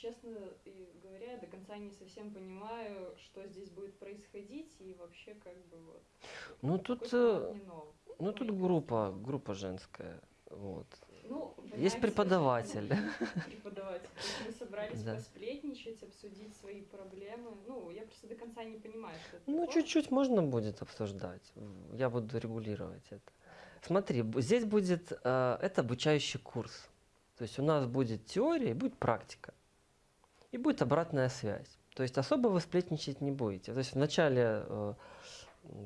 честно говоря, я до конца не совсем понимаю, что здесь будет происходить и вообще как бы вот. Ну тут, э, ну тут группа, группа женская. Вот. Ну, Есть преподаватель. Преподаватель. Мы собрались Да. посплетничать, обсудить свои проблемы. Ну, я просто до конца не понимаю, что это Ну, чуть-чуть можно будет обсуждать. Я буду регулировать это. Смотри, здесь будет, э, это обучающий курс. То есть у нас будет теория и будет практика. И будет обратная связь. То есть особо вы сплетничать не будете. То есть в начале, э,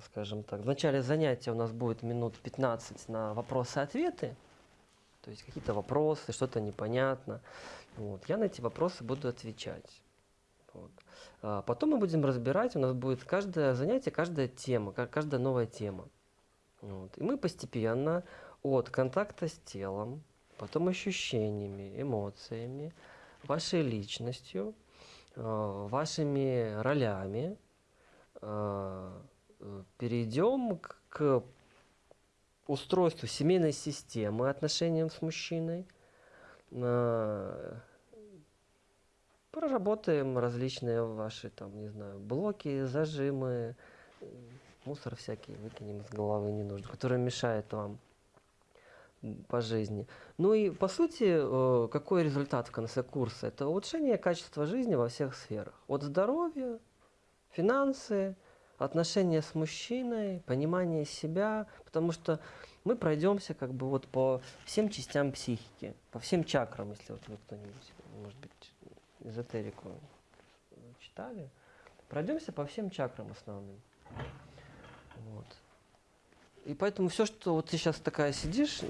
скажем так, в начале занятия у нас будет минут 15 на вопросы-ответы. То есть какие-то вопросы, что-то непонятно. Вот. Я на эти вопросы буду отвечать. Вот. А Потом мы будем разбирать, у нас будет каждое занятие, каждая тема, ка- каждая новая тема. Вот. И мы постепенно от контакта с телом, потом ощущениями, эмоциями, вашей личностью, э, вашими ролями э, э, перейдем к, устройству семейной системы, отношениям с мужчиной. Проработаем различные ваши, там, не знаю, блоки, зажимы, мусор всякий выкинем из головы не который мешает вам по жизни. Ну и по сути, э, какой результат в конце курса? Это улучшение качества жизни во всех сферах. От здоровья, финансы, отношения с мужчиной, понимание себя, потому что мы пройдемся как бы вот по всем частям психики, по всем чакрам, если вот вы кто-нибудь, может быть, эзотерику читали, пройдемся по всем чакрам основным. И поэтому все, что вот ты сейчас такая сидишь,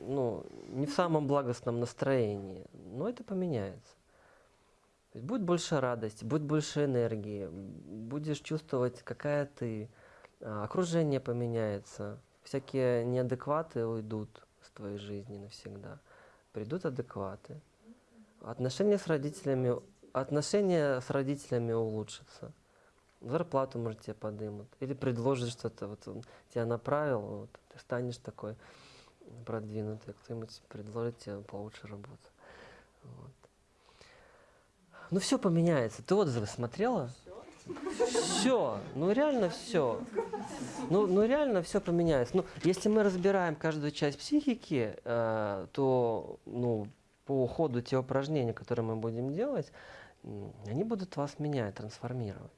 ну, не в самом благостном настроении, но это поменяется. Будет больше радости, будет больше энергии, будешь чувствовать, какая ты, а, окружение поменяется, всякие неадекваты уйдут с твоей жизни навсегда, придут адекваты. Отношения с родителями, отношения с родителями улучшатся. Зарплату, может, тебе подымут. Или предложат что-то. Вот он тебя направил, вот, ты станешь такой продвинутый. Кто-нибудь предложит тебе получше работу. Вот. Ну все поменяется. Ты отзывы смотрела? Все, ну реально все. Ну, ну реально все поменяется. Ну, если мы разбираем каждую часть психики, э, то ну, по ходу те упражнения, которые мы будем делать, они будут вас менять, трансформировать.